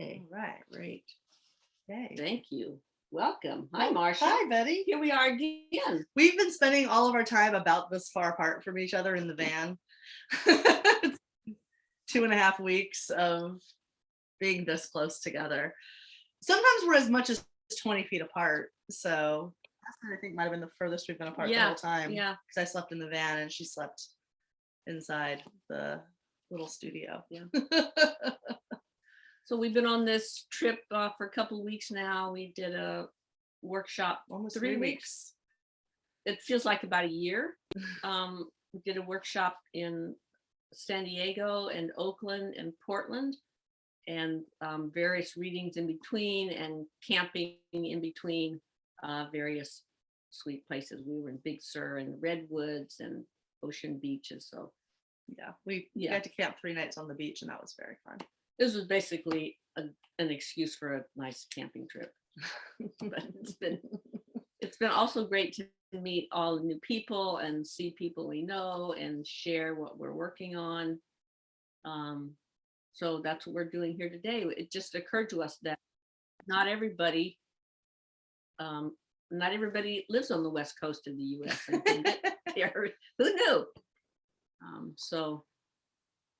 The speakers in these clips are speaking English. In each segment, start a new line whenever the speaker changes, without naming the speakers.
Okay,
All right.
great.
Okay.
Thank you. Welcome. Hi, Marcia.
Hi, Betty.
Here we are again.
We've been spending all of our time about this far apart from each other in the van. Two and a half weeks of being this close together. Sometimes we're as much as 20 feet apart. So I think might have been the furthest we've been apart the whole time.
Yeah,
Because I slept in the van and she slept inside the little studio.
Yeah. so we've been on this trip uh, for a couple of weeks now. We did a workshop.
Almost
Three
three
weeks.
weeks.
It feels like about a year. Um, we did a workshop in San Diego and Oakland and Portland and um, various readings in between and camping in between uh, various sweet places. We were in Big Sur and Redwoods and Ocean Beaches. So
Yeah, we
Yeah.
got to camp three nights on the beach and that was very fun.
This was basically a, an excuse for a nice camping trip. but it's been it's been also great to meet all the new people and see people we know and share what we're working on. Um, so that's what we're doing here today. It just occurred to us that not everybody um, not everybody lives on the west coast of the US and can get there. Who knew? Um, so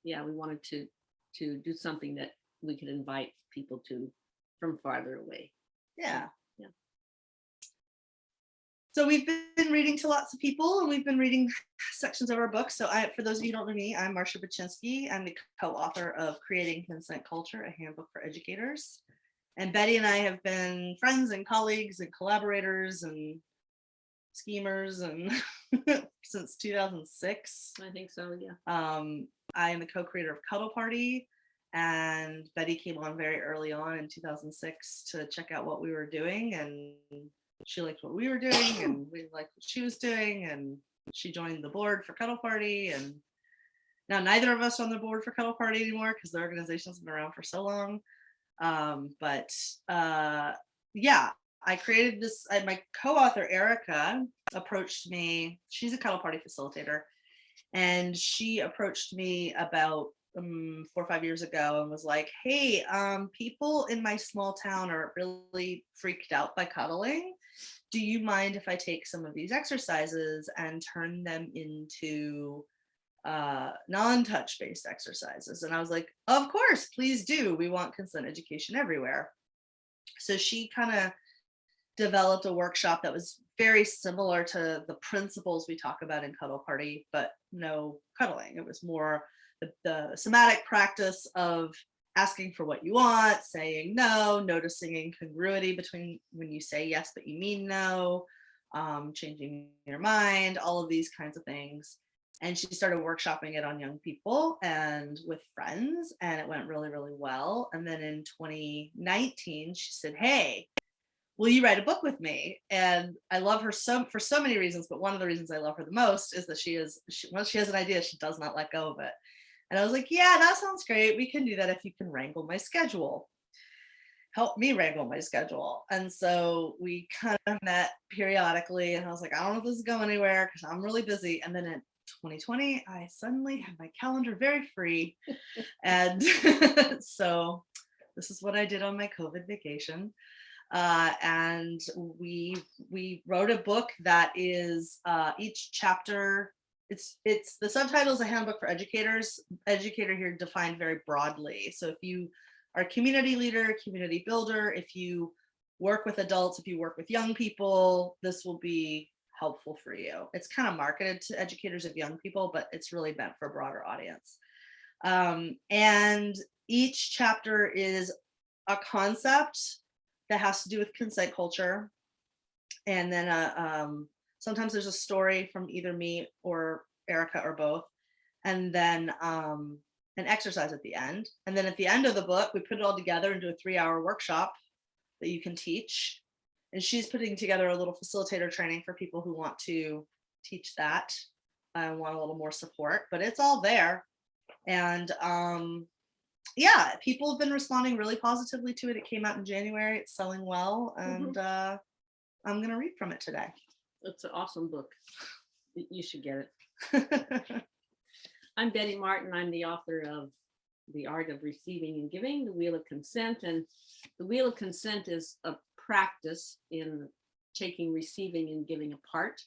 yeah, we wanted to to do something that we could invite people to from farther away.
Yeah.
Yeah.
So we've been reading to lots of people and we've been reading sections of our book. So I, for those of you who don't know me, I'm Marcia Baczynski. I'm the co-author of Creating Consent Culture, a handbook for educators. And Betty and I have been friends and colleagues and collaborators and schemers and since 2006.
I think so, yeah.
Um, I am the co-creator of Cuddle Party, and Betty came on very early on in 2006 to check out what we were doing, and she liked what we were doing, and we liked what she was doing, and she joined the board for Cuddle Party, and now neither of us are on the board for Cuddle Party anymore because the organization's been around for so long. Um, but uh, yeah, I created this. I, my co-author Erica approached me. She's a Cuddle Party facilitator and she approached me about um, four or five years ago and was like, "Hey, um, people in my small town are really freaked out by cuddling. Do you mind if I take some of these exercises and turn them into uh, non-touch based exercises?" And I was like, "Of course, please do. We want consent education everywhere." So she kind of developed a workshop that was very similar to the principles we talk about in Cuddle Party, but no cuddling. It was more the, the somatic practice of asking for what you want, saying no, noticing incongruity between when you say yes, but you mean no, um, changing your mind, all of these kinds of things. And she started workshopping it on young people and with friends, and it went really, really well. And then in 2019, she said, Hey, will you write a book with me? And I love her so for so many reasons, but one of the reasons I love her the most is that she is she, once she has an idea, she does not let go of it. And I was like, yeah, that sounds great. We can do that if you can wrangle my schedule. Help me wrangle my schedule. And so we kind of met periodically, and I was like, I don't know if this is going anywhere because I'm really busy. And then in 2020, I suddenly had my calendar very free. and so this is what I did on my COVID vacation uh, and we we wrote a book that is uh, each chapter it's it's the subtitle is a handbook for educators. Educator here defined very broadly. So if you are a community leader community builder if you work with adults if you work with young people this will be helpful for you. It's kind of marketed to educators of young people but it's really meant for a broader audience. Um, and each chapter is a concept that has to do with consent culture. And then uh, um, sometimes there's a story from either me or Erica or both. And then um, an exercise at the end. And then at the end of the book, we put it all together into a three hour workshop that you can teach. And she's putting together a little facilitator training for people who want to teach that and want a little more support, but it's all there. And um, yeah, people have been responding really positively to it. It came out in January. It's selling well, and uh, I'm going to read from it today.
It's an awesome book. You should get it. I'm Betty Martin. I'm the author of the art of receiving and giving, the wheel of consent. And the wheel of consent is a practice in taking receiving and giving apart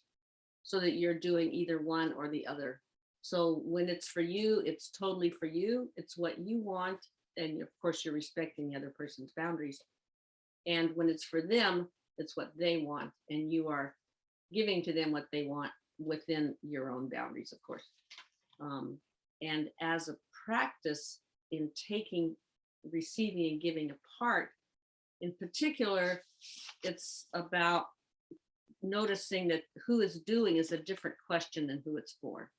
so that you're doing either one or the other. So when it's for you, it's totally for you. It's what you want. And of course, you're respecting the other person's boundaries. And when it's for them, it's what they want. And you are giving to them what they want within your own boundaries, of course. Um, and as a practice in taking, receiving and giving apart, in particular, it's about noticing that who is doing is a different question than who it's for.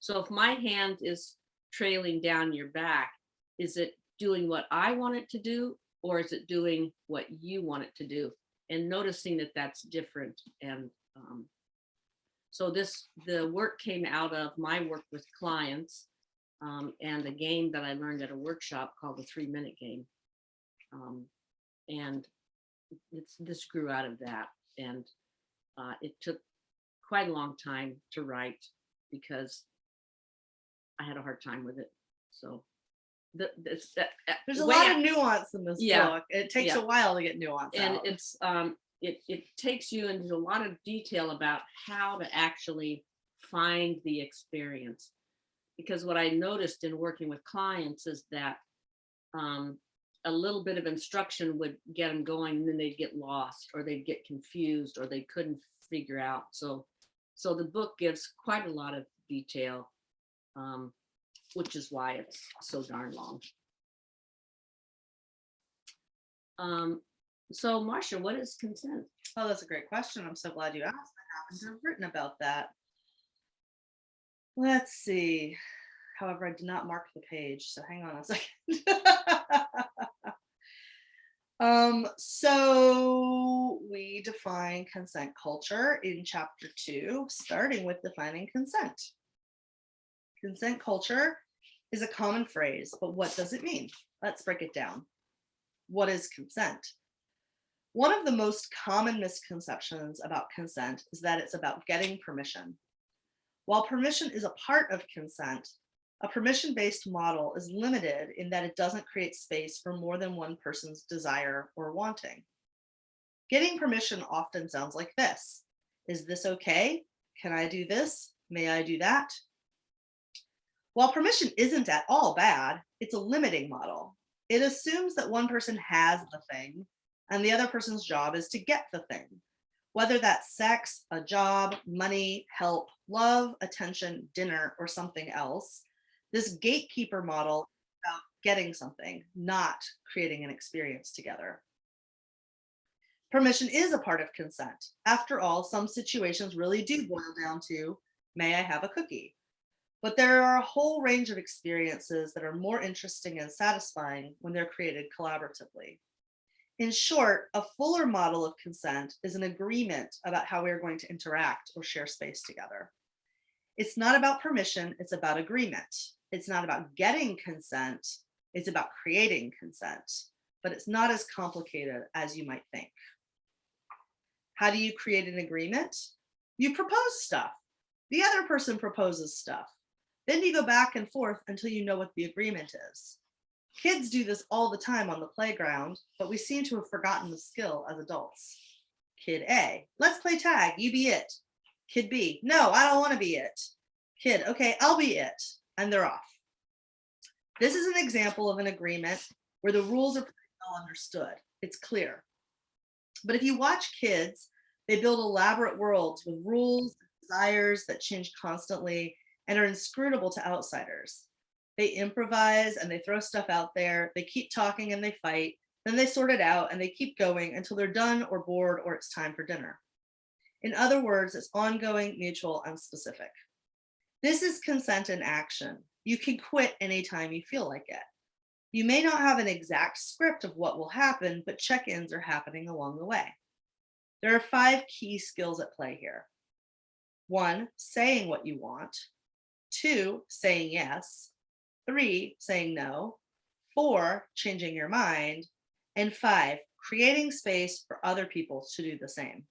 So if my hand is trailing down your back, is it doing what I want it to do? Or is it doing what you want it to do? And noticing that that's different. And um, so this, the work came out of my work with clients um, and a game that I learned at a workshop called the three minute game. Um, and it's, this grew out of that. And uh, it took quite a long time to write because I had a hard time with it. So the, this, that, uh,
There's a lot
out-
of nuance in this
Yeah.
book. It takes
Yeah.
a while to get nuance
and
out.
it's um it it takes you into a lot of detail about how to actually find the experience because what i noticed in working with clients is that um a little bit of instruction would get them going and then they'd get lost or they'd get confused or they couldn't figure out so so the book gives quite a lot of detail um which is why it's so darn long um so Marcia, what is consent?
Oh, that's a great question. I'm so glad you asked. I happen to have written about that. Let's see. However, I did not mark the page, so hang on a second. um, so we define consent culture in chapter two, starting with defining consent. Consent culture is a common phrase, but what does it mean? Let's break it down. What is consent? One of the most common misconceptions about consent is that it's about getting permission. While permission is a part of consent, a permission-based model is limited in that it doesn't create space for more than one person's desire or wanting. Getting permission often sounds like this. Is this okay? Can I do this? May I do that? While permission isn't at all bad, it's a limiting model. It assumes that one person has the thing and the other person's job is to get the thing. Whether that's sex, a job, money, help, love, attention, dinner, or something else, this gatekeeper model about getting something, not creating an experience together. Permission is a part of consent. After all, some situations really do boil down to, may I have a cookie? But there are a whole range of experiences that are more interesting and satisfying when they're created collaboratively. In short, a fuller model of consent is an agreement about how we are going to interact or share space together. It's not about permission, it's about agreement. It's not about getting consent, it's about creating consent, but it's not as complicated as you might think. How do you create an agreement? You propose stuff. The other person proposes stuff. Then you go back and forth until you know what the agreement is. Kids do this all the time on the playground, but we seem to have forgotten the skill as adults. Kid A, let's play tag, you be it. Kid B, no, I don't want to be it. Kid, okay, I'll be it. And they're off. This is an example of an agreement where the rules are pretty well understood. It's clear. But if you watch kids, they build elaborate worlds with rules, and desires that change constantly and are inscrutable to outsiders. They improvise and they throw stuff out there. They keep talking and they fight. Then they sort it out and they keep going until they're done or bored or it's time for dinner. In other words, it's ongoing, mutual, and specific. This is consent in action. You can quit anytime you feel like it. You may not have an exact script of what will happen, but check-ins are happening along the way. There are five key skills at play here. One, saying what you want. Two, saying yes. Three, saying no. Four, changing your mind. And five, creating space for other people to do the same.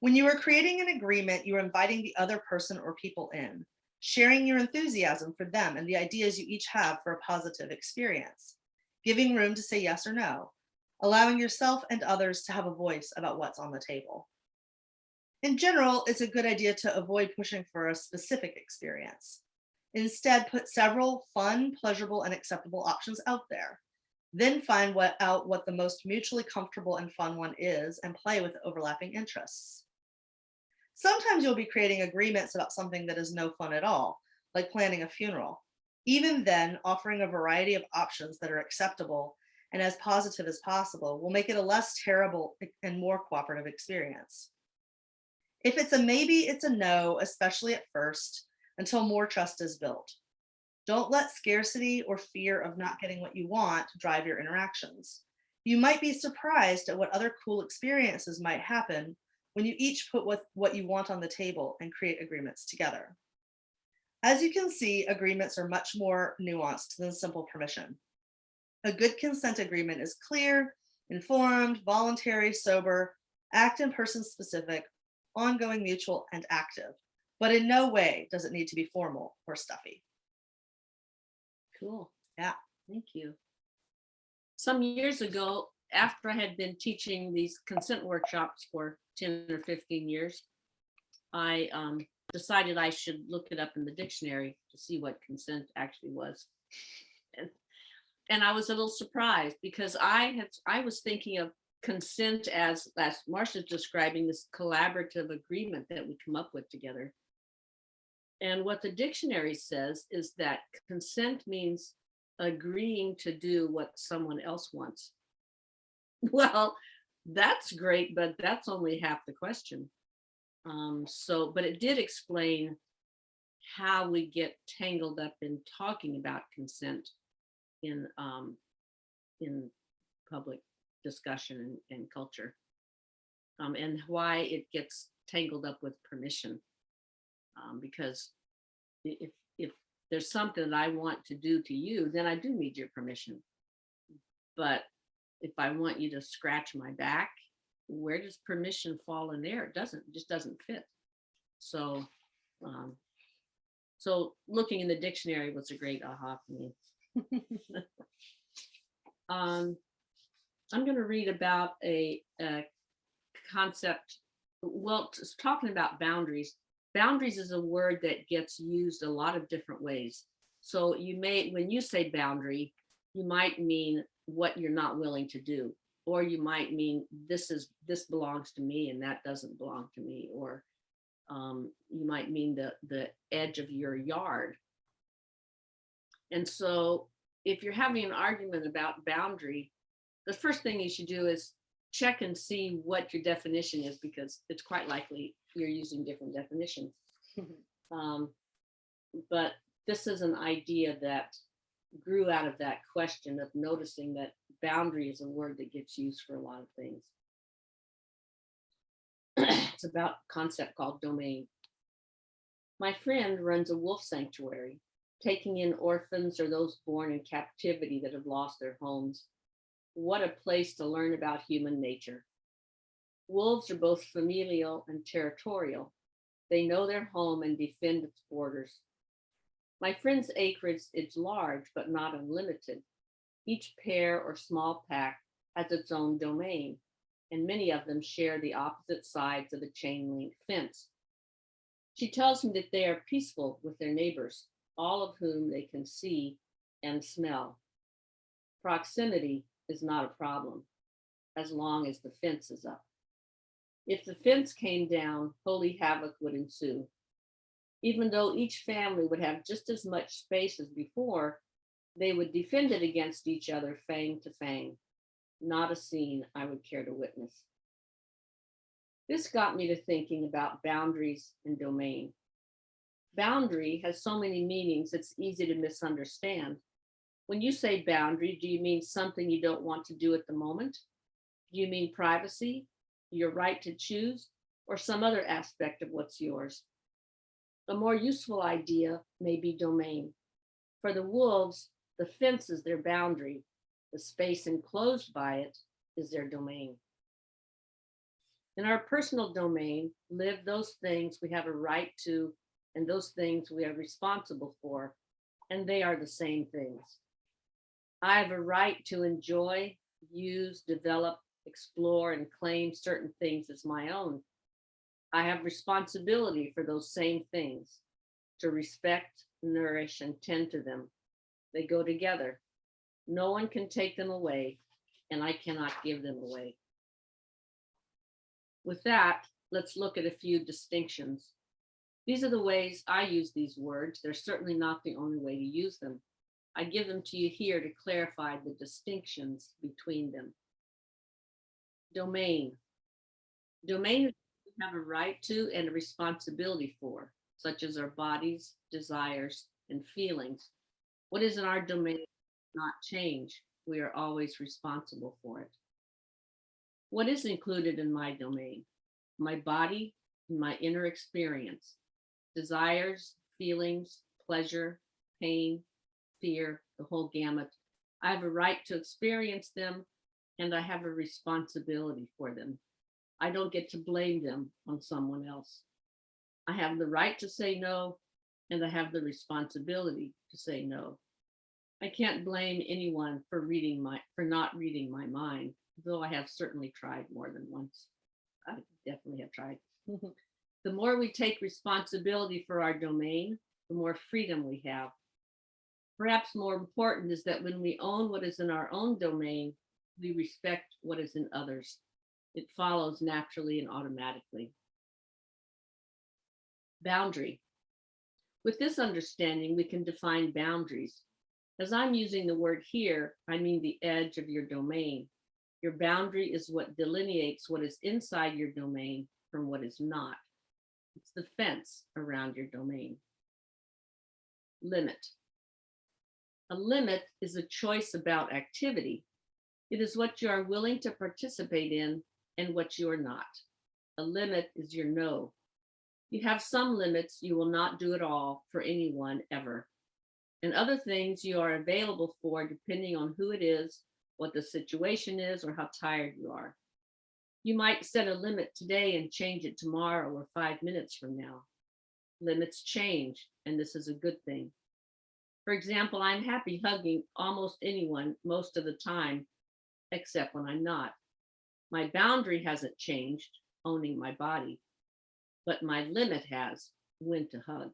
When you are creating an agreement, you are inviting the other person or people in. sharing your enthusiasm for them and the ideas you each have for a positive experience, giving room to say yes or no, allowing yourself and others to have a voice about what's on the table. In general, it's a good idea to avoid pushing for a specific experience. Instead, put several fun, pleasurable, and acceptable options out there. Then find what, out what the most mutually comfortable and fun one is and play with overlapping interests. Sometimes you'll be creating agreements about something that is no fun at all, like planning a funeral. Even then, offering a variety of options that are acceptable and as positive as possible will make it a less terrible and more cooperative experience. If it's a maybe, it's a no, especially at first, until more trust is built. Don't let scarcity or fear of not getting what you want drive your interactions. You might be surprised at what other cool experiences might happen when you each put what, what you want on the table and create agreements together. As you can see, agreements are much more nuanced than simple permission. A good consent agreement is clear, informed, voluntary, sober, act and person specific, ongoing, mutual, and active. But in no way does it need to be formal or stuffy.
Cool.
Yeah.
Thank you. Some years ago, after I had been teaching these consent workshops for 10 or 15 years, I um, decided I should look it up in the dictionary to see what consent actually was. And, and I was a little surprised because I had I was thinking of consent as as Marcia's describing this collaborative agreement that we come up with together. And what the dictionary says is that consent means agreeing to do what someone else wants. Well, that's great, but that's only half the question. Um, so, but it did explain how we get tangled up in talking about consent in um, in public discussion and, and culture, um, and why it gets tangled up with permission um, because if if there's something that I want to do to you, then I do need your permission. But if I want you to scratch my back, where does permission fall in there? It doesn't, it just doesn't fit. So, um, so looking in the dictionary was a great aha for me. um, I'm going to read about a, a concept. Well, talking about boundaries boundaries is a word that gets used a lot of different ways. So you may, when you say boundary, you might mean what you're not willing to do, or you might mean this is this belongs to me and that doesn't belong to me, or um, you might mean the the edge of your yard. And so if you're having an argument about boundary, the first thing you should do is check and see what your definition is because it's quite likely you're using different definitions. um, but this is an idea that grew out of that question of noticing that boundary is a word that gets used for a lot of things. it's about a concept called domain. My friend runs a wolf sanctuary, taking in orphans or those born in captivity that have lost their homes. What a place to learn about human nature. Wolves are both familial and territorial. They know their home and defend its borders. My friend's acreage is large, but not unlimited. Each pair or small pack has its own domain, and many of them share the opposite sides of a chain link fence. She tells me that they are peaceful with their neighbors, all of whom they can see and smell. Proximity is not a problem as long as the fence is up. If the fence came down, holy havoc would ensue. Even though each family would have just as much space as before, they would defend it against each other, fang to fang. Not a scene I would care to witness. This got me to thinking about boundaries and domain. Boundary has so many meanings, it's easy to misunderstand. When you say boundary, do you mean something you don't want to do at the moment? Do you mean privacy, your right to choose, or some other aspect of what's yours. A more useful idea may be domain. For the wolves, the fence is their boundary. The space enclosed by it is their domain. In our personal domain live those things we have a right to and those things we are responsible for, and they are the same things. I have a right to enjoy, use, develop, explore, and claim certain things as my own. I have responsibility for those same things, to respect, nourish, and tend to them. They go together. No one can take them away, and I cannot give them away. With that, let's look at a few distinctions. These are the ways I use these words. They're certainly not the only way to use them. I give them to you here to clarify the distinctions between them. Domain. Domain we have a right to and a responsibility for, such as our bodies, desires, and feelings. What is in our domain not change. We are always responsible for it. What is included in my domain? My body and my inner experience, desires, feelings, pleasure, pain, fear, the whole gamut. I have a right to experience them and I have a responsibility for them. I don't get to blame them on someone else. I have the right to say no and I have the responsibility to say no. I can't blame anyone for reading my for not reading my mind, though I have certainly tried more than once. I definitely have tried. the more we take responsibility for our domain, the more freedom we have. Perhaps more important is that when we own what is in our own domain, we respect what is in others. It follows naturally and automatically. Boundary. With this understanding, we can define boundaries. As I'm using the word here, I mean the edge of your domain. Your boundary is what delineates what is inside your domain from what is not. It's the fence around your domain. Limit. A limit is a choice about activity. It is what you are willing to participate in and what you are not. A limit is your no. You have some limits you will not do at all for anyone ever. And other things you are available for depending on who it is, what the situation is, or how tired you are. You might set a limit today and change it tomorrow or five minutes from now. Limits change, and this is a good thing. For example, I'm happy hugging almost anyone most of the time, except when I'm not. My boundary hasn't changed, owning my body, but my limit has, when to hug.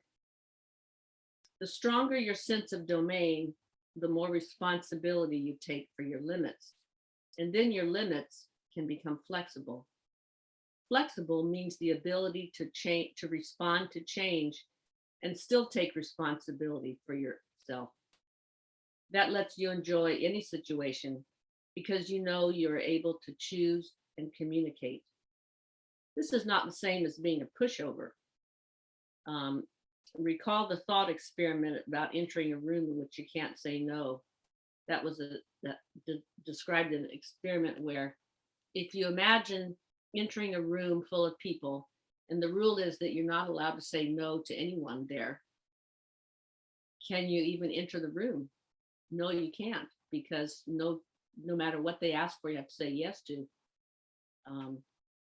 The stronger your sense of domain, the more responsibility you take for your limits. And then your limits can become flexible. Flexible means the ability to change, to respond to change and still take responsibility for yourself. That lets you enjoy any situation because you know you're able to choose and communicate. This is not the same as being a pushover. Um, recall the thought experiment about entering a room in which you can't say no. That was a that de described an experiment where if you imagine entering a room full of people and the rule is that you're not allowed to say no to anyone there, can you even enter the room? No, you can't because no no matter what they ask for, you have to say yes to. Um,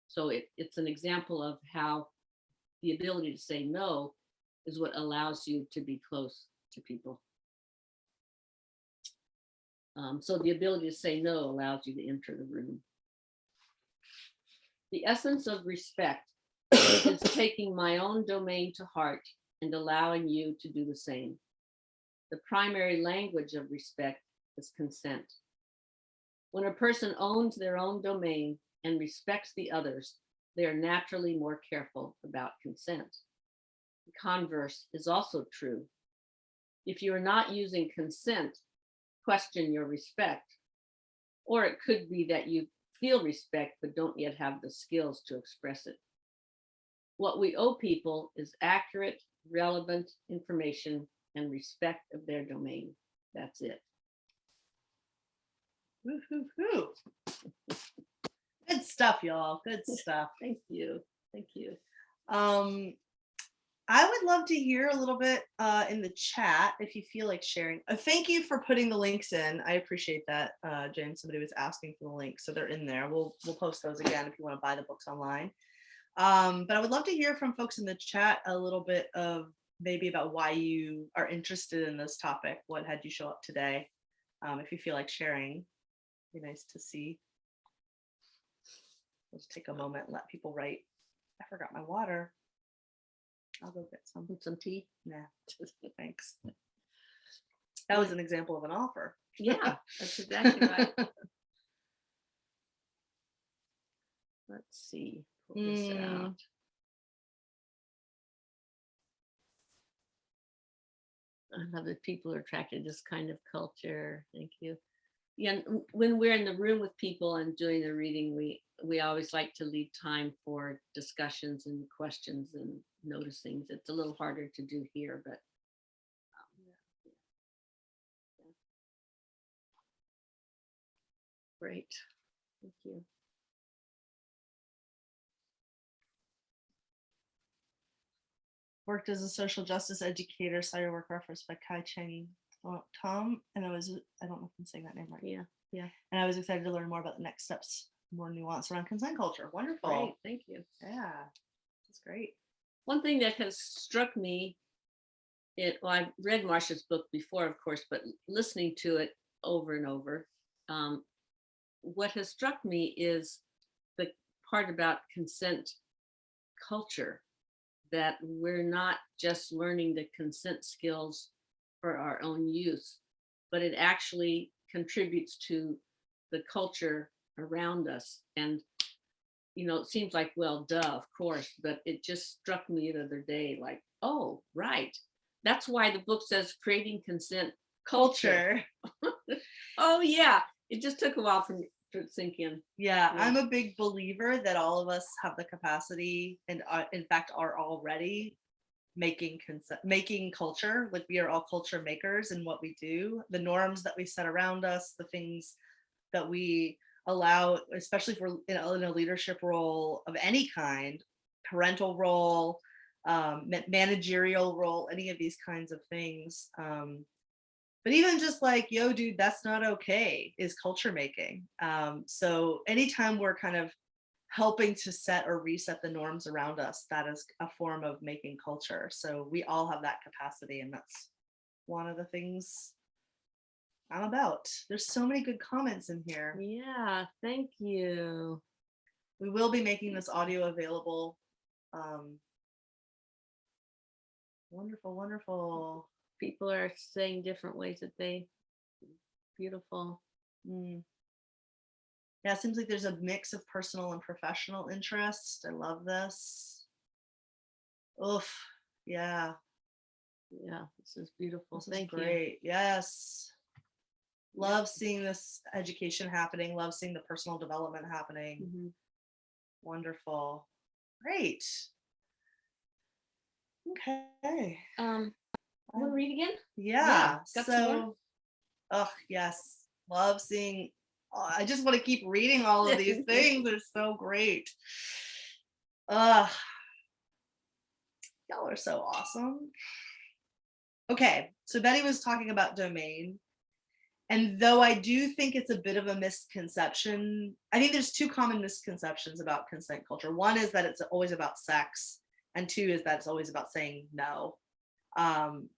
so it, it's an example of how the ability to say no is what allows you to be close to people. Um, so the ability to say no allows you to enter the room. The essence of respect is taking my own domain to heart and allowing you to do the same. The primary language of respect is consent. When a person owns their own domain and respects the others, they are naturally more careful about consent. The converse is also true. If you are not using consent, question your respect. Or it could be that you feel respect but don't yet have the skills to express it. What we owe people is accurate, relevant information and respect of their domain. That's it.
Woo, hoo, hoo. Good stuff, y'all. Good stuff.
Thank you. Thank you.
Um, I would love to hear a little bit uh, in the chat if you feel like sharing. Uh, thank you for putting the links in. I appreciate that, uh. Somebody was asking for the links, so they're in there. We'll we'll post those again if you want to buy the books online. Um, but I would love to hear from folks in the chat a little bit of maybe about why you are interested in this topic. What had you show up today? Um, if you feel like sharing, be nice to see. Let's take a moment and let people write. I forgot my water. I'll go get some.
Some tea?
Nah, thanks. That was an example of an offer.
Yeah, that's exactly right. Let's see. pull this
Mm.
out. That people are attracted to this kind of culture. Thank you. Yeah, when we're in the room with people and doing the reading, we we always like to leave time for discussions and questions and noticings. It's a little harder to do here, but um, great. Thank you.
Worked as a social justice educator, saw your work referenced by Kai Cheng Tho- Thom, and I was, I don't know if I'm saying that name right.
Yeah, yeah.
And I was excited to learn more about the next steps, more nuance around consent culture. Wonderful.
great. Thank you.
Yeah, that's great.
One thing that has struck me, it, well, I've read Marcia's book before, of course, but listening to it over and over, um, what has struck me is the part about consent culture, that we're not just learning the consent skills for our own use, but it actually contributes to the culture around us. And you know, it seems like, well, duh, of course, but it just struck me the other day, like, oh, right. That's why the book says creating consent culture.
Culture.
Oh, yeah. It just took a while for me sink in.
Yeah,
Yeah.
I'm a big believer that all of us have the capacity and are, in fact are already making making culture like we are all culture makers in what we do the norms that we set around us the things that we allow especially if we're in a, in a leadership role of any kind parental role um, managerial role any of these kinds of things um, but even just like yo dude that's not okay is culture making. Um, so anytime we're kind of helping to set or reset the norms around us that is a form of making culture. So we all have that capacity and that's one of the things i'm about. There's so many good comments in here.
Yeah, thank you.
we will be making this audio available. Um, wonderful wonderful
People are saying different ways that they, beautiful.
Mm. Yeah, it seems like there's a mix of personal and professional interest. I love this. Oof. Yeah,
Yeah, this is beautiful.
this is
Thank you.
great. Yes. Love seeing this education happening. Love seeing the personal development happening.
Mhm.
Wonderful. Great. Okay.
Um, want to read again?
Yeah.
more?
So, oh yes, love seeing. oh, I just want to keep reading all of these things. They're so great. Ugh. Y'all are so awesome. Okay, so Betty was talking about domain. And though I do think it's a bit of a misconception, I think there's two common misconceptions about consent culture. One is that it's always about sex, and two is that it's always about saying no. Um,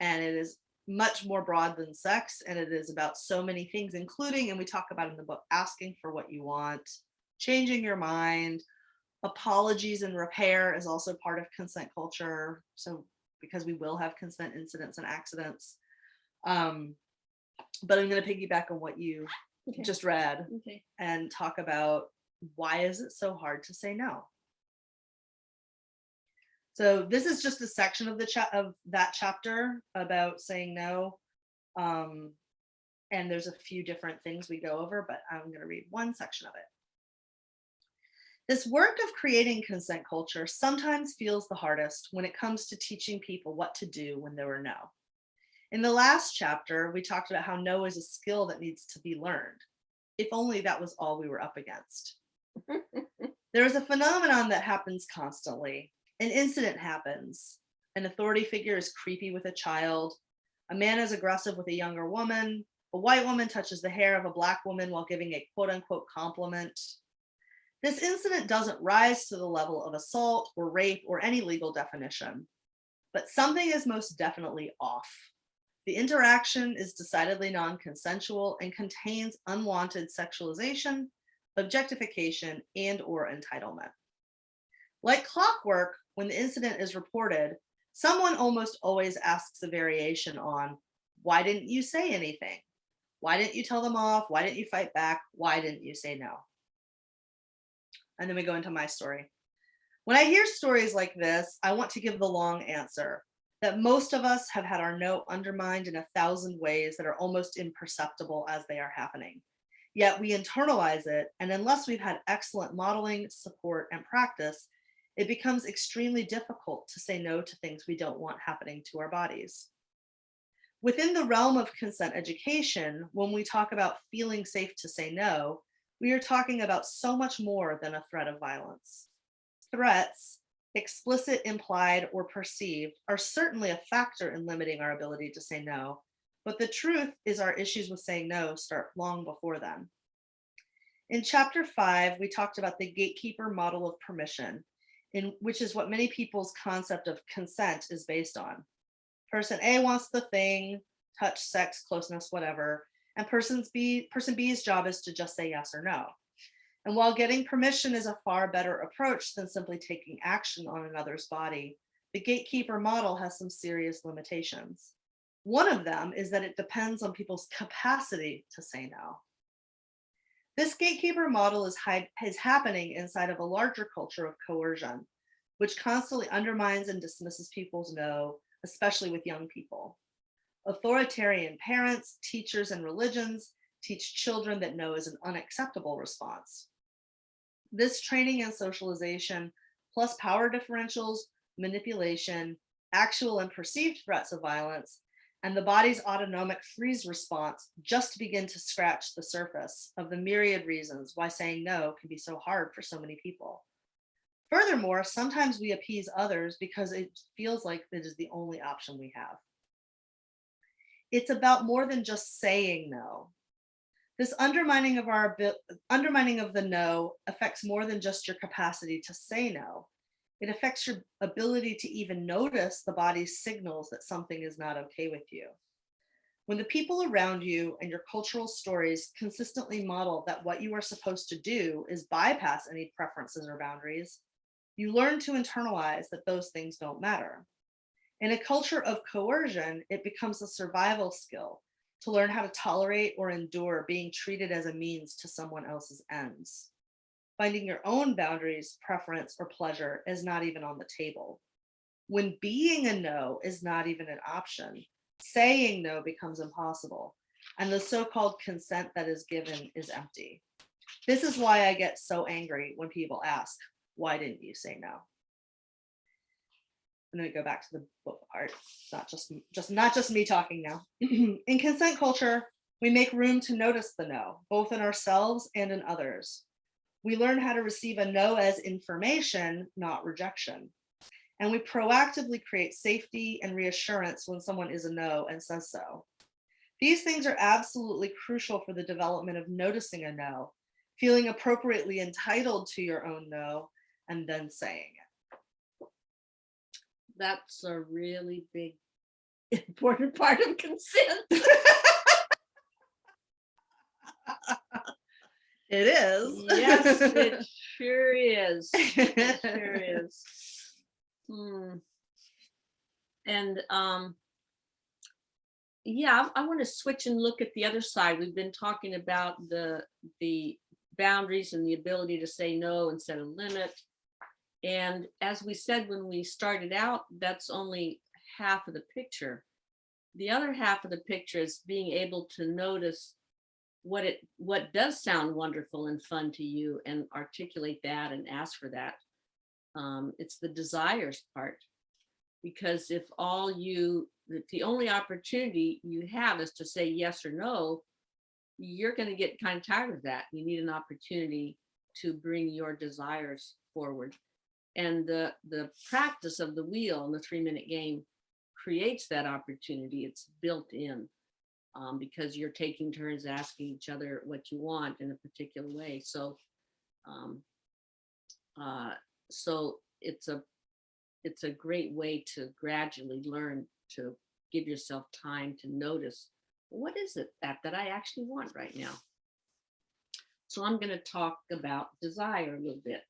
and it is much more broad than sex and it is about so many things including and we talk about in the book asking for what you want changing your mind apologies and repair is also part of consent culture so because we will have consent incidents and accidents um but i'm going to piggyback on what you
Okay.
just read
Okay.
and talk about why is it so hard to say no so this is just a section of the chat of that chapter about saying no um and there's a few different things we go over but i'm going to read one section of it. This work of creating consent culture sometimes feels the hardest when it comes to teaching people what to do when there are no. In the last chapter we talked about how no is a skill that needs to be learned. If only that was all we were up against. There is a phenomenon that happens constantly. An incident happens. An authority figure is creepy with a child. A man is aggressive with a younger woman. A white woman touches the hair of a black woman while giving a quote unquote compliment. This incident doesn't rise to the level of assault or rape or any legal definition. but something is most definitely off. The interaction is decidedly non-consensual and contains unwanted sexualization, objectification, and or entitlement. Like clockwork, when the incident is reported, someone almost always asks a variation on, why didn't you say anything? Why didn't you tell them off? Why didn't you fight back? Why didn't you say no? And then we go into my story. When I hear stories like this, I want to give the long answer that most of us have had our no undermined in a thousand ways that are almost imperceptible as they are happening. Yet we internalize it, and unless we've had excellent modeling, support, and practice, it becomes extremely difficult to say no to things we don't want happening to our bodies. Within the realm of consent education, when we talk about feeling safe to say no, we are talking about so much more than a threat of violence. Threats, explicit, implied, or perceived, are certainly a factor in limiting our ability to say no, but the truth is our issues with saying no start long before then. In chapter five, we talked about the gatekeeper model of permission, in which is what many people's concept of consent is based on. Person A wants the thing, touch, sex, closeness, whatever, and person's B, person B's job is to just say yes or no. And while getting permission is a far better approach than simply taking action on another's body, the gatekeeper model has some serious limitations. One of them is that it depends on people's capacity to say no. This gatekeeper model is, is happening inside of a larger culture of coercion, which constantly undermines and dismisses people's no, especially with young people. Authoritarian parents, teachers, and religions teach children that no is an unacceptable response. This training and socialization, plus power differentials, manipulation, actual and perceived threats of violence, and the body's autonomic freeze response just begin to scratch the surface of the myriad reasons why saying no can be so hard for so many people. Furthermore, sometimes we appease others because it feels like it is the only option we have. It's about more than just saying no. This undermining of our undermining of the no affects more than just your capacity to say no. It affects your ability to even notice the body's signals that something is not okay with you. When the people around you and your cultural stories consistently model that what you are supposed to do is bypass any preferences or boundaries, you learn to internalize that those things don't matter. In a culture of coercion, it becomes a survival skill to learn how to tolerate or endure being treated as a means to someone else's ends. Finding your own boundaries, preference, or pleasure is not even on the table. When being a no is not even an option, saying no becomes impossible, and the so-called consent that is given is empty. This is why I get so angry when people ask, why didn't you say no? I'm going to go back to the book part. Not just just not just me talking now. in consent culture, we make room to notice the no, both in ourselves and in others. We learn how to receive a no as information, not rejection. And we proactively create safety and reassurance when someone is a no and says so. These things are absolutely crucial for the development of noticing a no, feeling appropriately entitled to your own no, and then saying it
that's a really big important part of consent.
it is.
yes, it sure is. It sure is. Hmm. And um, yeah, I, I want to switch and look at the other side. We've been talking about the the boundaries and the ability to say no and set a limit. And as we said when we started out, that's only half of the picture. The other half of the picture is being able to notice what it what does sound wonderful and fun to you and articulate that and ask for that. Um, it's the desires part. Because if all you, if the only opportunity you have is to say yes or no, you're going to get kind of tired of that. You need an opportunity to bring your desires forward and the the practice of the wheel in the three minute game creates that opportunity it's built in um, because you're taking turns asking each other what you want in a particular way so um, uh, so it's a it's a great way to gradually learn to give yourself time to notice what is it that that I actually want right now. So I'm going to talk about desire a little bit.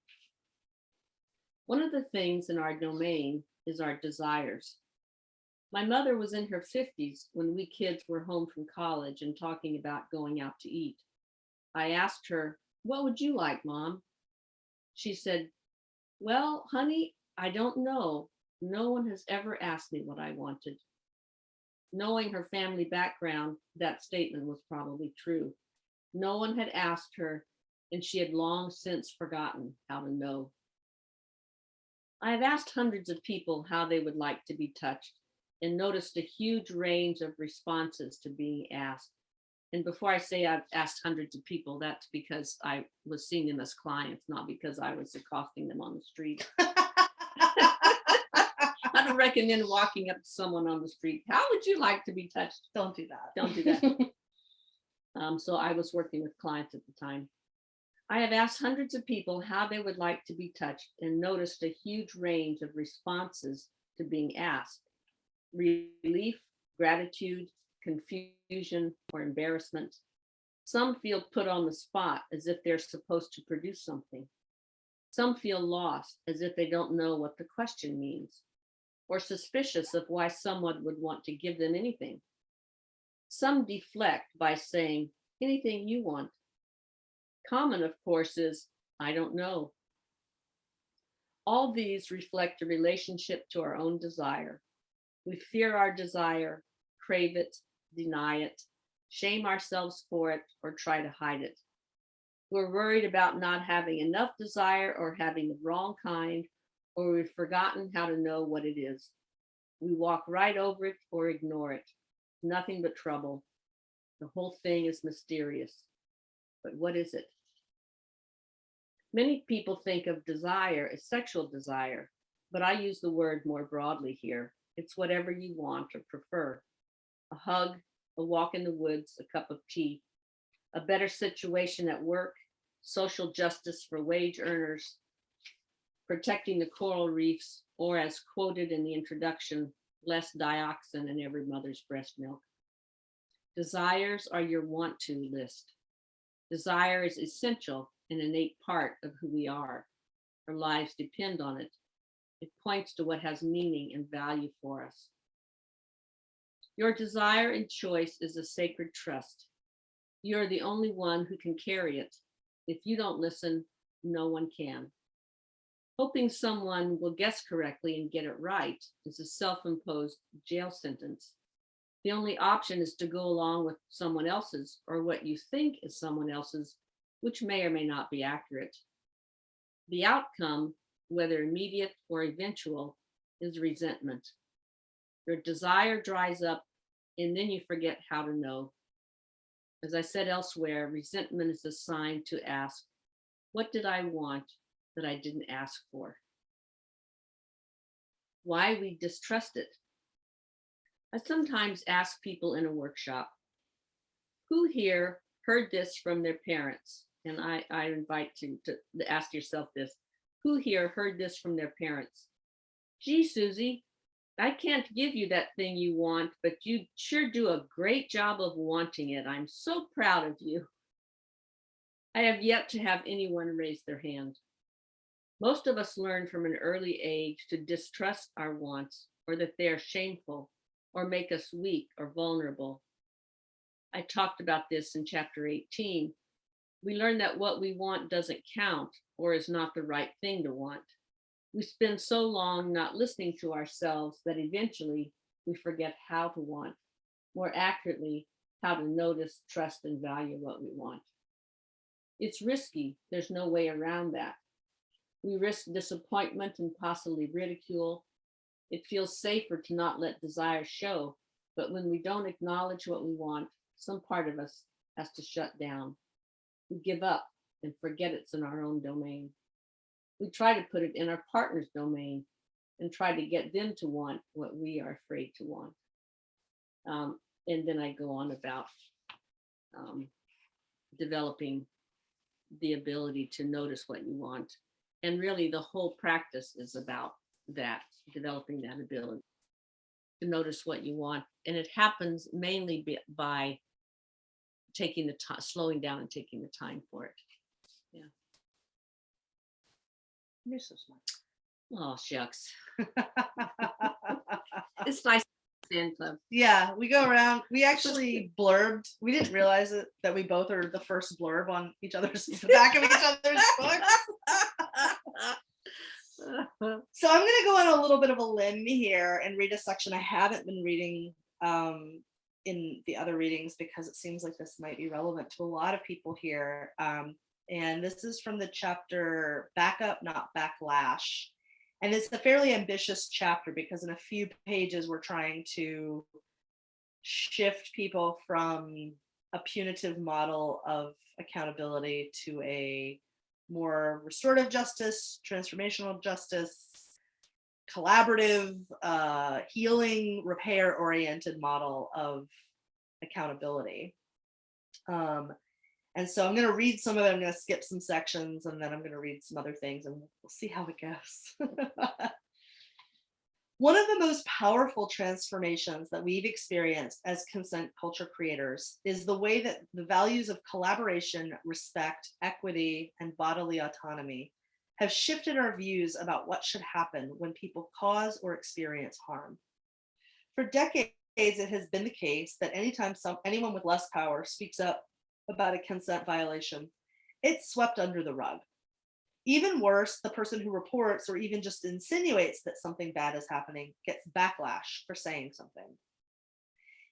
One of the things in our domain is our desires. My mother was in her 50s when we kids were home from college and talking about going out to eat. I asked her, What would you like, Mom? She said, Well, honey, I don't know. No one has ever asked me what I wanted. Knowing her family background, that statement was probably true. No one had asked her, and she had long since forgotten how to know. I have asked hundreds of people how they would like to be touched and noticed a huge range of responses to being asked. And before I say I've asked hundreds of people, that's because I was seeing them as clients, not because I was accosting them on the street. I don't recommend walking up to someone on the street. How would you like to be touched?
Don't do that.
Don't do that. Um, so I was working with clients at the time. I have asked hundreds of people how they would like to be touched and noticed a huge range of responses to being asked. Relief, gratitude, confusion, or embarrassment. Some feel put on the spot as if they're supposed to produce something. Some feel lost as if they don't know what the question means, or suspicious of why someone would want to give them anything. Some deflect by saying, anything you want. Common, of course, is, I don't know. All these reflect a relationship to our own desire. We fear our desire, crave it, deny it, shame ourselves for it, or try to hide it. We're worried about not having enough desire or having the wrong kind, or we've forgotten how to know what it is. We walk right over it or ignore it. Nothing but trouble. The whole thing is mysterious. But what is it? Many people think of desire as sexual desire, but I use the word more broadly here. It's whatever you want or prefer a hug, a walk in the woods, a cup of tea, a better situation at work, social justice for wage earners, protecting the coral reefs, or as quoted in the introduction, less dioxin in every mother's breast milk. Desires are your want to list. Desire is essential and innate part of who we are. Our lives depend on it. It points to what has meaning and value for us. Your desire and choice is a sacred trust. You're the only one who can carry it. If you don't listen, no one can. Hoping someone will guess correctly and get it right is a self imposed jail sentence. The only option is to go along with someone else's or what you think is someone else's, which may or may not be accurate. The outcome, whether immediate or eventual, is resentment. Your desire dries up, and then you forget how to know. As I said elsewhere, resentment is a sign to ask, What did I want that I didn't ask for? Why we distrust it. I sometimes ask people in a workshop, Who here heard this from their parents? And I, I invite you to, to ask yourself this Who here heard this from their parents? Gee, Susie, I can't give you that thing you want, but you sure do a great job of wanting it. I'm so proud of you. I have yet to have anyone raise their hand. Most of us learn from an early age to distrust our wants or that they are shameful or make us weak or vulnerable. I talked about this in chapter 18. We learn that what we want doesn't count or is not the right thing to want. We spend so long not listening to ourselves that eventually we forget how to want, more accurately, how to notice, trust, and value what we want. It's risky, there's no way around that. We risk disappointment and possibly ridicule. It feels safer to not let desire show, but when we don't acknowledge what we want, some part of us has to shut down. We give up and forget it's in our own domain we try to put it in our partner's domain and try to get them to want what we are afraid to want. Um, and then I go on about um, developing the ability to notice what you want. And really, the whole practice is about that developing that ability to notice what you want. And it happens mainly by taking the time, slowing down and taking the time for it.
You're so smart.
Oh, shucks. It's nice. Fan club.
Yeah, we go around. We actually blurbed. We didn't realize it that we both are the first blurb on each other's the back of each other's books. So I'm gonna go on a little bit of a limb here and read a section I haven't been reading um, in the other readings because it seems like this might be relevant to a lot of people here. Um, and this is from the chapter Backup, Not Backlash. And it's a fairly ambitious chapter because in a few pages we're trying to shift people from a punitive model of accountability to a more restorative justice, transformational justice, collaborative, uh, healing, repair oriented model of accountability. Um, and so I'm going to read some of it. I'm going to skip some sections and then I'm going to read some other things and we'll see how it goes. One of the most powerful transformations that we've experienced as consent culture creators is the way that the values of collaboration, respect, equity, and bodily autonomy have shifted our views about what should happen when people cause or experience harm. For decades, it has been the case that anytime some anyone with less power speaks up about a consent violation, it's swept under the rug. Even worse, the person who reports or even just insinuates that something bad is happening gets backlash for saying something.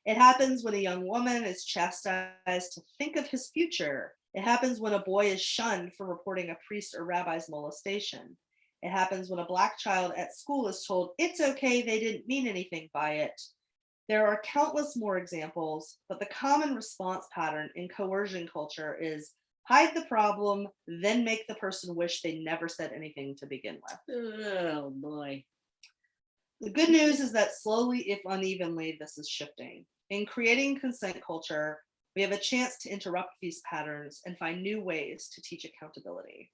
It happens when a young woman is chastised to think of his future. It happens when a boy is shunned for reporting a priest or rabbi's molestation. It happens when a black child at school is told it's okay, they didn't mean anything by it. There are countless more examples, but the common response pattern in coercion culture is hide the problem, then make the person wish they never said anything to begin with.
Oh, boy.
The good news is that slowly, if unevenly, this is shifting. In creating consent culture, we have a chance to interrupt these patterns and find new ways to teach accountability.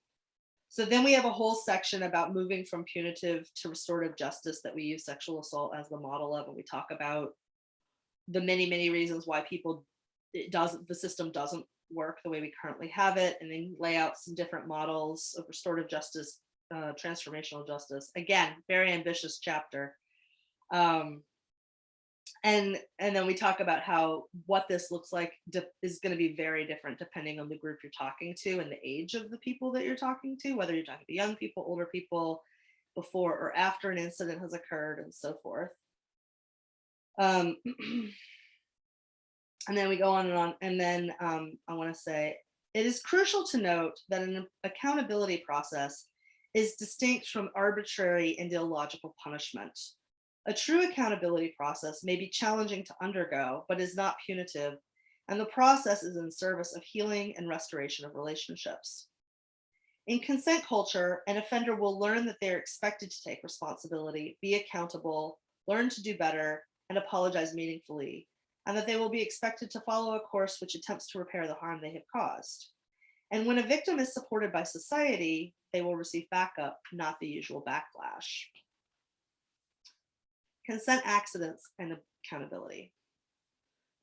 So then we have a whole section about moving from punitive to restorative justice that we use sexual assault as the model of, and we talk about the many, many reasons why people, it doesn't, the system doesn't work the way we currently have it, and then lay out some different models of restorative justice, uh, transformational justice. Again, very ambitious chapter. Um, and and then we talk about how what this looks like is going to be very different depending on the group you're talking to and the age of the people that you're talking to, whether you're talking to young people, older people, before or after an incident has occurred, and so forth. Um, and then we go on and on. And then um, I want to say it is crucial to note that an accountability process is distinct from arbitrary and illogical punishment. A true accountability process may be challenging to undergo, but is not punitive, and the process is in service of healing and restoration of relationships. In consent culture, an offender will learn that they are expected to take responsibility, be accountable, learn to do better, and apologize meaningfully, and that they will be expected to follow a course which attempts to repair the harm they have caused. And when a victim is supported by society, they will receive backup, not the usual backlash. Consent accidents and accountability.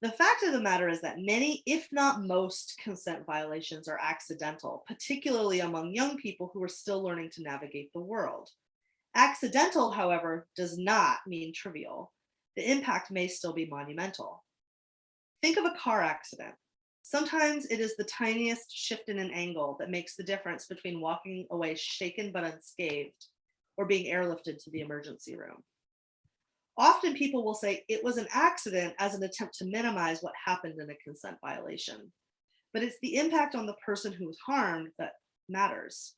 The fact of the matter is that many, if not most, consent violations are accidental, particularly among young people who are still learning to navigate the world. Accidental, however, does not mean trivial. The impact may still be monumental. Think of a car accident. Sometimes it is the tiniest shift in an angle that makes the difference between walking away shaken but unscathed or being airlifted to the emergency room. Often people will say it was an accident as an attempt to minimize what happened in a consent violation, but it's the impact on the person who was harmed that matters.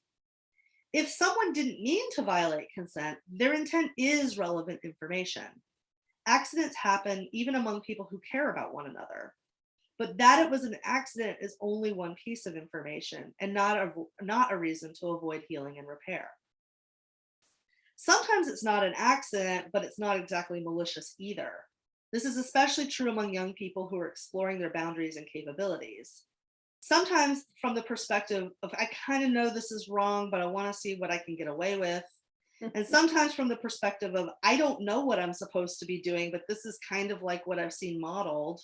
If someone didn't mean to violate consent, their intent is relevant information. Accidents happen even among people who care about one another. But that it was an accident is only one piece of information and not a, not a reason to avoid healing and repair. Sometimes it's not an accident, but it's not exactly malicious either. This is especially true among young people who are exploring their boundaries and capabilities. Sometimes from the perspective of, I kind of know this is wrong, but I want to see what I can get away with. and sometimes from the perspective of I don't know what I'm supposed to be doing, but this is kind of like what I've seen modeled.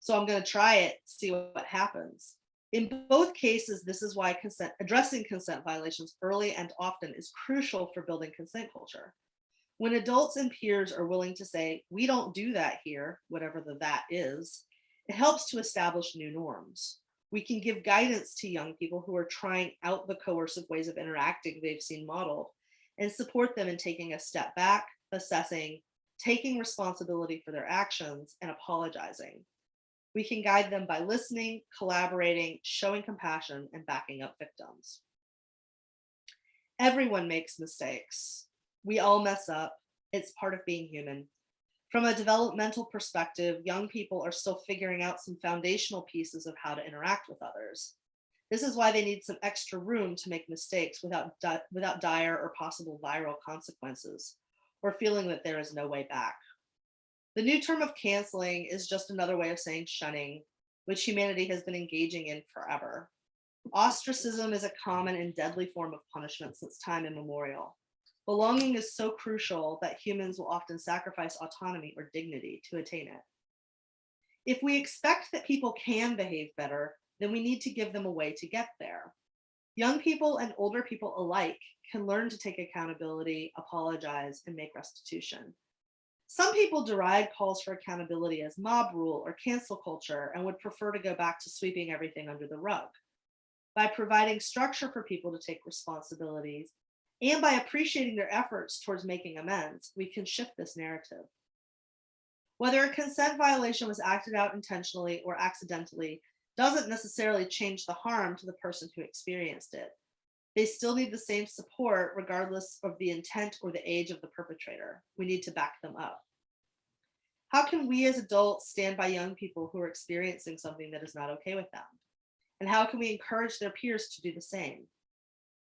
So I'm going to try it, see what happens. In both cases, this is why consent addressing consent violations early and often is crucial for building consent culture. When adults and peers are willing to say, we don't do that here, whatever the that is, it helps to establish new norms. We can give guidance to young people who are trying out the coercive ways of interacting they've seen modeled and support them in taking a step back, assessing, taking responsibility for their actions, and apologizing. We can guide them by listening, collaborating, showing compassion, and backing up victims. Everyone makes mistakes. We all mess up. It's part of being human. From a developmental perspective, young people are still figuring out some foundational pieces of how to interact with others. This is why they need some extra room to make mistakes without, without dire or possible viral consequences, or feeling that there is no way back. The new term of canceling is just another way of saying shunning, which humanity has been engaging in forever. Ostracism is a common and deadly form of punishment since time immemorial. Belonging is so crucial that humans will often sacrifice autonomy or dignity to attain it. If we expect that people can behave better, then we need to give them a way to get there. Young people and older people alike can learn to take accountability, apologize, and make restitution. Some people deride calls for accountability as mob rule or cancel culture and would prefer to go back to sweeping everything under the rug. By providing structure for people to take responsibilities and by appreciating their efforts towards making amends, we can shift this narrative. Whether a consent violation was acted out intentionally or accidentally doesn't necessarily change the harm to the person who experienced it. They still need the same support regardless of the intent or the age of the perpetrator. We need to back them up. How can we as adults stand by young people who are experiencing something that is not okay with them? And how can we encourage their peers to do the same?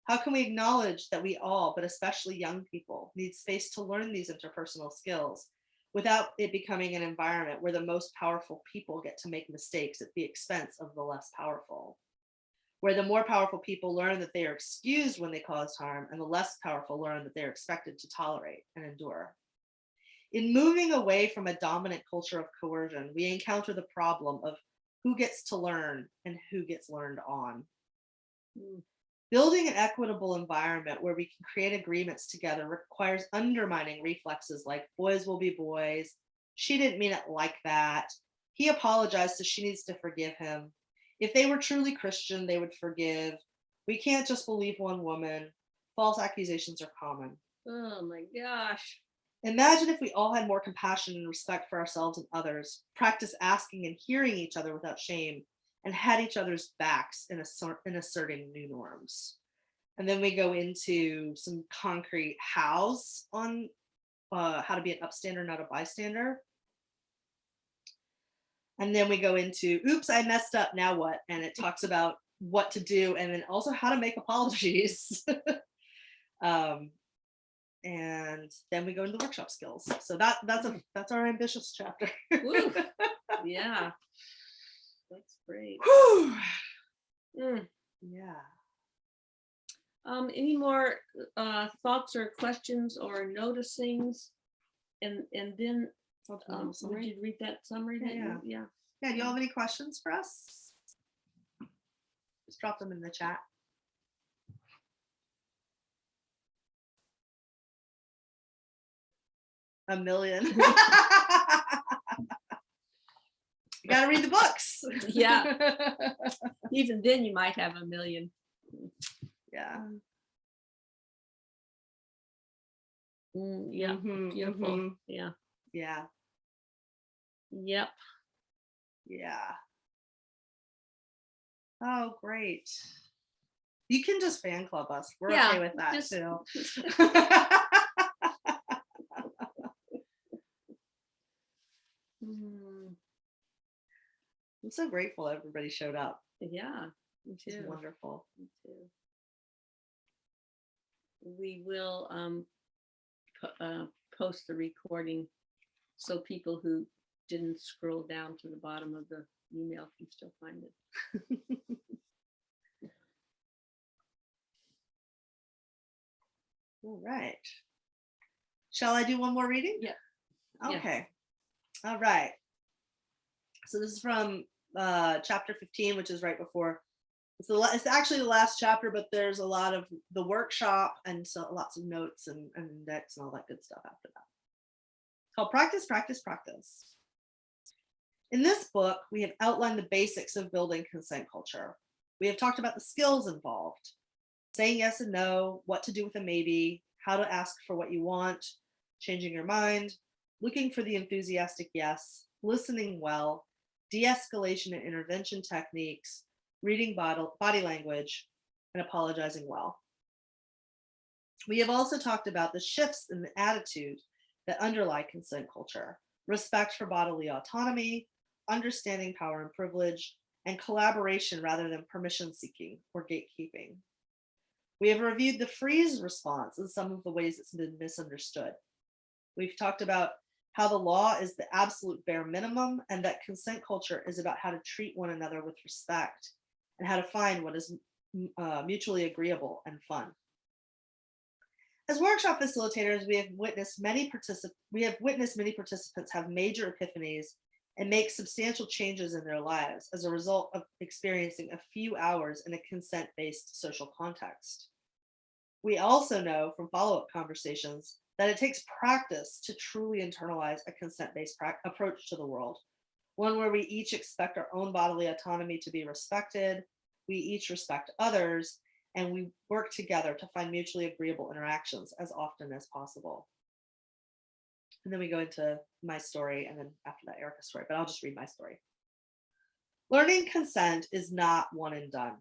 How can we acknowledge that we all, but especially young people, need space to learn these interpersonal skills without it becoming an environment where the most powerful people get to make mistakes at the expense of the less powerful? Where the more powerful people learn that they are excused when they cause harm and the less powerful learn that they're expected to tolerate and endure. In moving away from a dominant culture of coercion, we encounter the problem of who gets to learn and who gets learned on.
Mm.
Building an equitable environment where we can create agreements together requires undermining reflexes like boys will be boys. She didn't mean it like that. He apologized, so she needs to forgive him. If they were truly Christian, they would forgive. We can't just believe one woman. False accusations are common.
Oh my gosh.
Imagine if we all had more compassion and respect for ourselves and others, practice asking and hearing each other without shame, and had each other's backs in, assert, in asserting new norms. And then we go into some concrete hows on uh, how to be an upstander, not a bystander. And then we go into, oops, I messed up, now what? And it talks about what to do and then also how to make apologies. um, and then we go into the workshop skills. So that that's a that's our ambitious chapter.
Woo. Yeah. That's great. Mm.
Yeah.
Um, any more uh, thoughts or questions or noticings? And and then
I'll do a
um, would
summary.
you read that summary?
Yeah,
that you- yeah.
Yeah, do y'all have any questions for us? Just drop them in the chat. A million. You gotta read the books.
Yeah. Even then, you might have a million.
Yeah.
Mm, yeah.
Mhm,
Beautiful.
mhm.
Yeah.
Yeah,
Yep.
yeah. Oh, great. You can just fan club us. We're
Yeah,
okay with that
just-
too.
Mm,
I'm so grateful everybody showed up.
yeah. Me
It's
too.
wonderful.
Me too. We will um uh, post the recording so people who didn't scroll down to the bottom of the email can still find it.
All right. Shall I do one more reading?
Yeah. Yeah.
Okay. All right. So this is from uh, chapter 15, which is right before. It's, the, it's actually the last chapter, but there's a lot of the workshop and so lots of notes and, and index and all that good stuff after that. Called Practice, Practice, Practice. In this book, we have outlined the basics of building consent culture. We have talked about the skills involved, saying yes and no, what to do with a maybe, how to ask for what you want, changing your mind, looking for the enthusiastic yes, listening well, de-escalation and intervention techniques, reading body language, and apologizing well. We have also talked about the shifts in the attitude that underlie consent culture, respect for bodily autonomy, understanding power and privilege, and collaboration rather than permission seeking or gatekeeping. We have reviewed the freeze response and some of the ways it's been misunderstood. We've talked about how the law is the absolute bare minimum and that consent culture is about how to treat one another with respect and how to find what is uh, mutually agreeable and fun. As workshop facilitators, we have witnessed many participants, we have witnessed many participants have major epiphanies and make substantial changes in their lives as a result of experiencing a few hours in a consent-based social context. We also know from follow-up conversations that it takes practice to truly internalize a consent-based approach to the world, one where we each expect our own bodily autonomy to be respected, we each respect others, and we work together to find mutually agreeable interactions as often as possible. And then we go into my story and then after that Erica's story, but I'll just read my story. Learning consent is not one and done.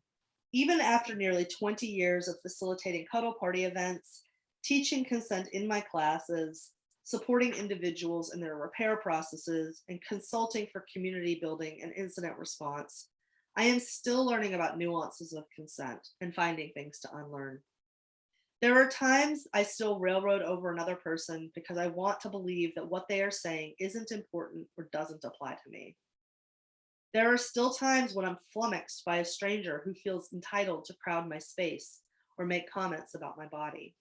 Even after nearly 20 years of facilitating cuddle party events, teaching consent in my classes, supporting individuals in their repair processes, and consulting for community building and incident response, I am still learning about nuances of consent and finding things to unlearn. There are times I still railroad over another person because I want to believe that what they are saying isn't important or doesn't apply to me. There are still times when I'm flummoxed by a stranger who feels entitled to crowd my space or make comments about my body.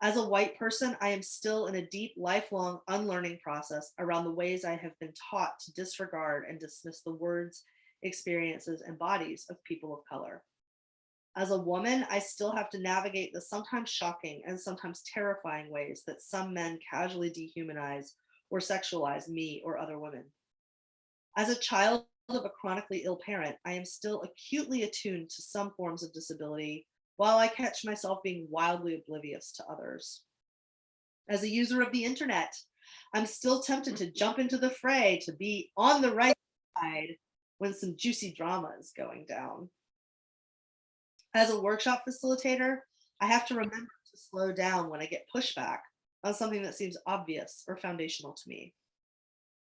As a white person, I am still in a deep, lifelong unlearning process around the ways I have been taught to disregard and dismiss the words, experiences, and bodies of people of color. As a woman, I still have to navigate the sometimes shocking and sometimes terrifying ways that some men casually dehumanize or sexualize me or other women. As a child of a chronically ill parent, I am still acutely attuned to some forms of disability while I catch myself being wildly oblivious to others. As a user of the internet, I'm still tempted to jump into the fray to be on the right side when some juicy drama is going down. As a workshop facilitator, I have to remember to slow down when I get pushback on something that seems obvious or foundational to me.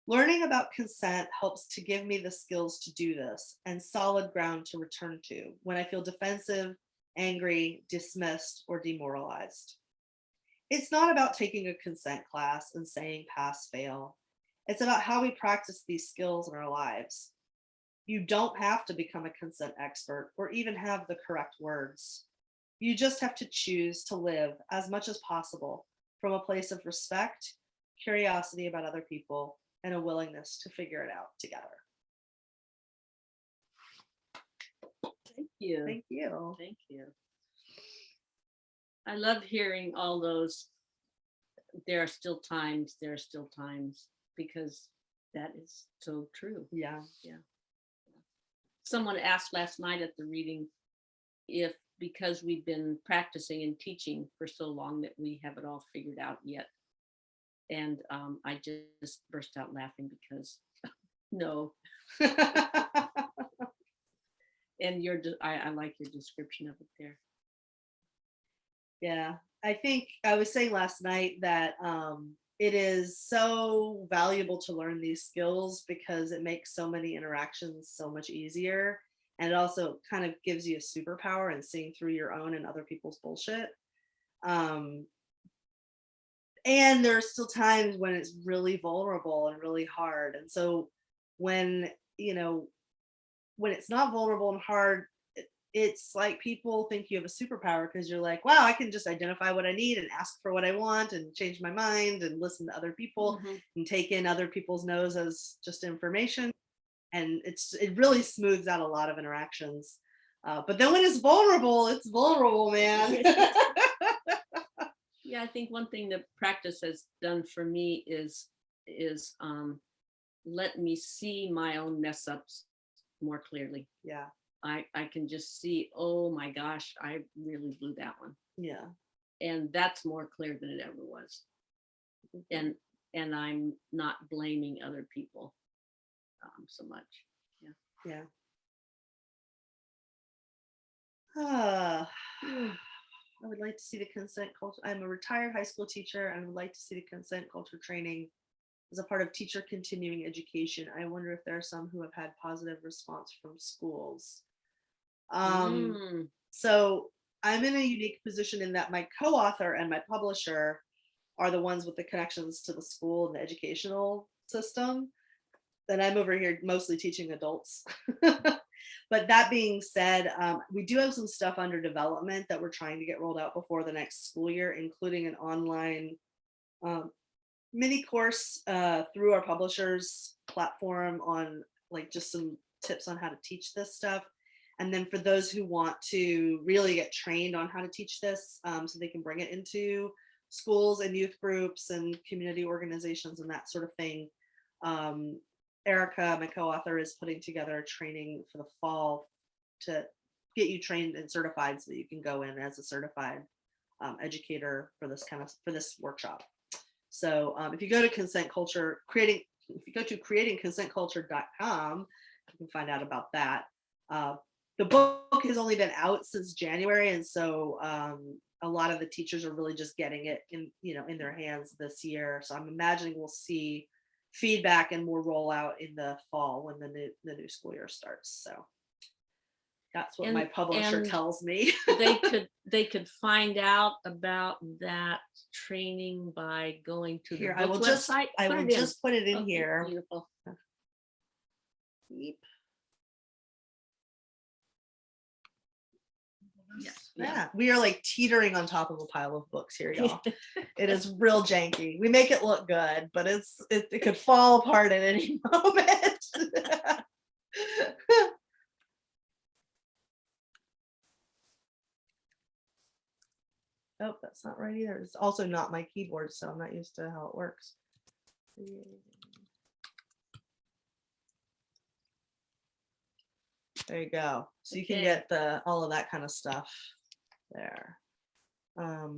Learning about consent helps to give me the skills to do this and solid ground to return to when I feel defensive, angry, dismissed, or demoralized. It's not about taking a consent class and saying pass fail. It's about how we practice these skills in our lives. You don't have to become a consent expert or even have the correct words. You just have to choose to live as much as possible from a place of respect, curiosity about other people, and a willingness to figure it out together.
Thank you.
Thank you.
Thank you. I love hearing all those. There are still times, there are still times, because that is so true.
Yeah.
Someone asked last night at the reading if, because we've been practicing and teaching for so long that we have it all figured out yet. And um, I just burst out laughing because no, and your, I, I like your description of it there.
Yeah, I think I was saying last night that um, it is so valuable to learn these skills because it makes so many interactions so much easier. And it also kind of gives you a superpower in seeing through your own and other people's bullshit. Um, and there are still times when it's really vulnerable and really hard. And so when, you know, when it's not vulnerable and hard, it's like people think you have a superpower because you're like, wow, I can just identify what I need and ask for what I want and change my mind and listen to other people
Mhm.
and take in other people's no's as just information. And it's it really smooths out a lot of interactions. Uh, but then when it's vulnerable, it's vulnerable, man.
Yeah, I think one thing that practice has done for me is, is um, let me see my own mess ups more clearly.
yeah,
I, I can just see, oh my gosh, I really blew that one.
yeah,
And that's more clear than it ever was. And, and I'm not blaming other people um, so much.
yeah. Ah,
Hmm.
I would like to see the consent culture. I'm a retired high school teacher and I would like to see the consent culture training as a part of teacher continuing education. I wonder if there are some who have had positive response from schools. Um,
Mm,
so I'm in a unique position in that my co-author and my publisher are the ones with the connections to the school and the educational system. Then I'm over here mostly teaching adults. but that being said, um, we do have some stuff under development that we're trying to get rolled out before the next school year, including an online um, mini course uh, through our publishers platform on like just some tips on how to teach this stuff. And then for those who want to really get trained on how to teach this, um, so they can bring it into schools and youth groups and community organizations and that sort of thing. Um, Erica, my co-author, is putting together a training for the fall to get you trained and certified so that you can go in as a certified um, educator for this kind of for this workshop. So um, if you go to consent culture creating, if you go to creatingconsentculture.com, you can find out about that. Uh, the book has only been out since January, and so um, a lot of the teachers are really just getting it in, you know, in their hands this year. So I'm imagining we'll see feedback and more rollout in the fall when the new the new school year starts. So that's what my publisher tells me.
they could, they could find out about that training by going to the
I will just
website.
I
Put
will
in.
just put it in
Okay,
here.
Beautiful.
Beep.
Yes.
Yeah, we are like teetering on top of a pile of books here, y'all. it is real janky. We make it look good, but it's it, it could fall apart at any moment. oh, that's not right either. It's also not my keyboard, so I'm not used to how it works. There you go. So you can
Okay.
get the all of that kind of stuff there. Um,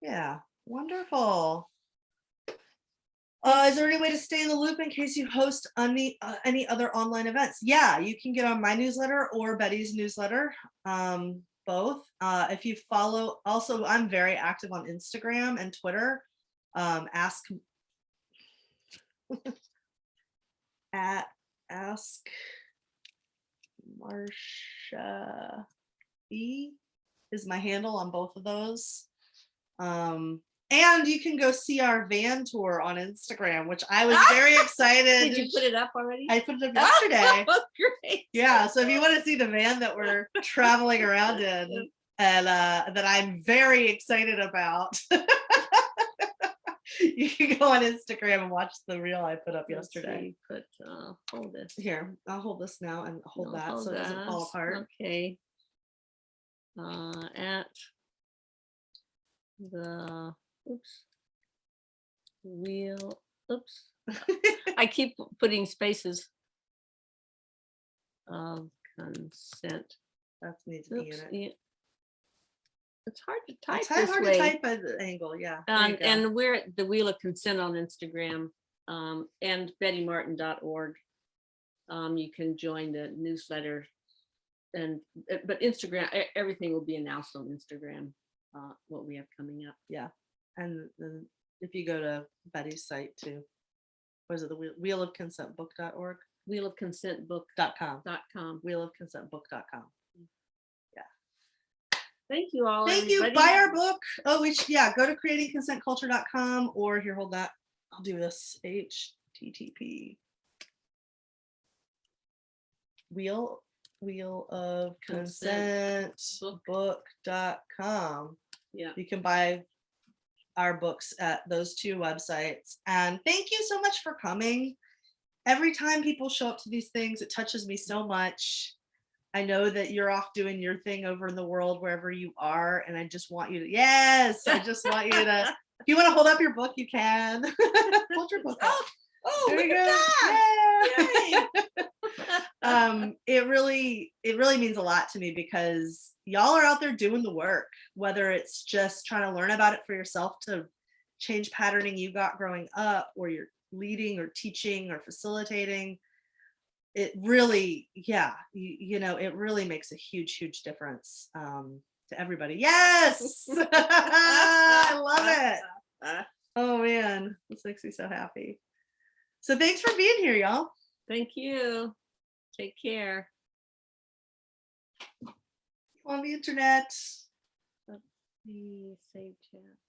yeah, wonderful. Uh, is there any way to stay in the loop in case you host any uh, any other online events? Yeah, you can get on my newsletter or Betty's newsletter. Um, both. Uh, if you follow, also I'm very active on Instagram and Twitter. Um, ask at ask Marcia E is my handle on both of those. Um, and you can go see our van tour on Instagram, which I was very excited.
Did you put it up already?
I put it up yesterday.
Oh, great.
yeah, so if you want to see the van that we're traveling around in and uh, that I'm very excited about, you can go on Instagram and watch the reel I put up
Let's
yesterday.
see, Put, uh, hold this.
Here, I'll hold this now and hold
No,
that so it doesn't fall apart.
Okay. Uh, at the, oops. Wheel, oops. I keep putting spaces. Of consent.
That's needs to be in it.
It's hard to type
It's hard
this
hard
way.
to type at the angle, yeah. you
And, we're at the Wheel of Consent on Instagram um, and bettymartin.org. Um, you can join the newsletter and, uh, but Instagram, everything will be announced on Instagram, uh, what we have coming up.
Yeah, and then if you go to Betty's site too, what is it, the wheel, wheel of consent book.org
Wheel of Consent book
dot com,
dot com.
wheel of consent book.com.
Thank you all.
Thank you. Buy our book. Oh, we should, yeah, go to creatingconsentculture.com or here, hold that. I'll do this HTTP. Wheel wheel of
Consent
consent
book.
book.com.
Yeah.
You can buy our books at those two websites. And thank you so much for coming. Every time people show up to these things, it touches me so much. I know that you're off doing your thing over in the world, wherever you are. And I just want you to, yes, I just want you to, if you want to hold up your book, you can. hold your book up.
Oh,
There
look
you
at that.
um, it really, it really means a lot to me because y'all are out there doing the work, whether it's just trying to learn about it for yourself to change patterning you got growing up, or you're leading or teaching or facilitating. It really, yeah, you, you know, it really makes a huge, huge difference um, to everybody. Yes, I love it. Oh man, this makes me so happy. So thanks for being here, y'all.
Thank you. Take care.
On the internet.
Let me save chat.